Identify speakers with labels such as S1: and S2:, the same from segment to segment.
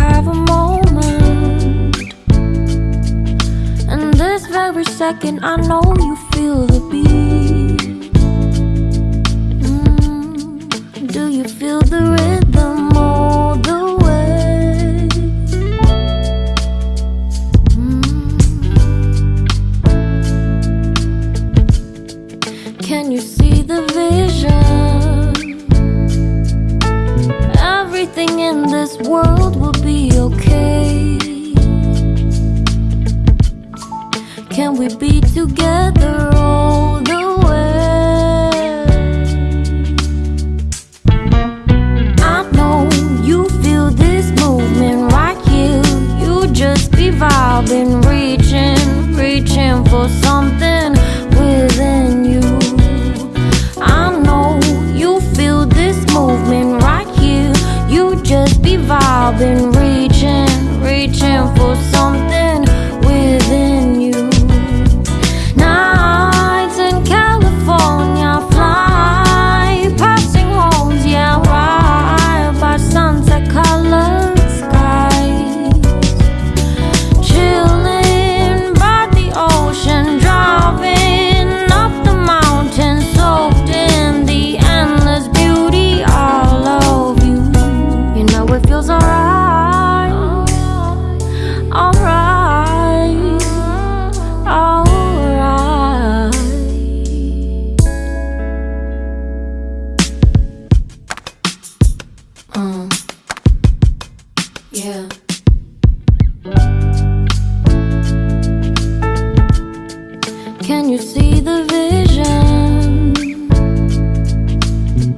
S1: have a moment And this very second I know you feel the beat mm, Do you feel the rhythm all the way? Mm. Can you see the vision? This world will be okay. Can we be together vibing, reaching, yeah. Can you see the vision?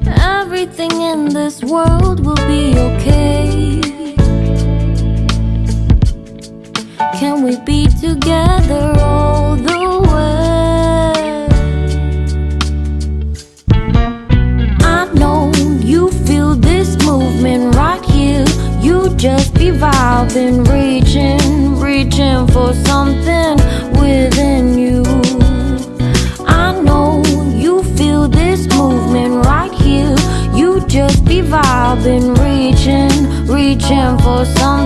S1: Everything in this world just be vibing, reaching, reaching for something within you. I know you feel this movement right here. You just be vibing, reaching, reaching for something